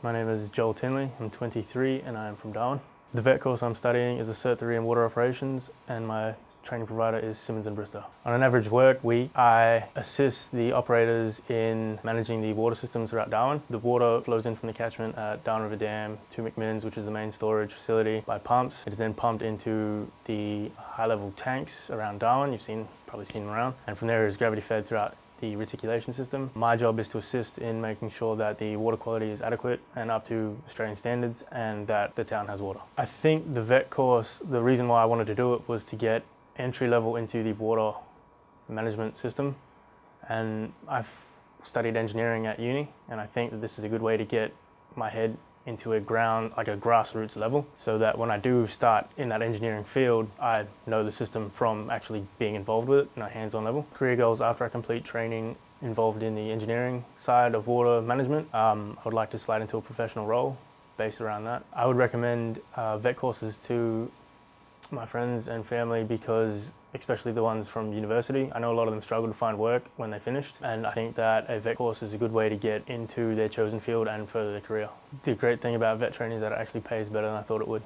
My name is Joel Tinley, I'm 23 and I am from Darwin. The vet course I'm studying is a Cert 3 in Water Operations and my training provider is Simmons & Bristow. On an average work week, I assist the operators in managing the water systems throughout Darwin. The water flows in from the catchment at Darwin River Dam to McMinn's, which is the main storage facility, by pumps. It is then pumped into the high-level tanks around Darwin. You've seen, probably seen them around. And from there it is gravity fed throughout the reticulation system. My job is to assist in making sure that the water quality is adequate and up to Australian standards and that the town has water. I think the vet course, the reason why I wanted to do it was to get entry level into the water management system and I've studied engineering at uni and I think that this is a good way to get my head into a ground, like a grassroots level, so that when I do start in that engineering field, I know the system from actually being involved with it in a hands-on level. Career goals after I complete training involved in the engineering side of water management. Um, I would like to slide into a professional role based around that. I would recommend uh, vet courses to my friends and family because especially the ones from university. I know a lot of them struggle to find work when they finished and I think that a vet course is a good way to get into their chosen field and further their career. The great thing about vet training is that it actually pays better than I thought it would.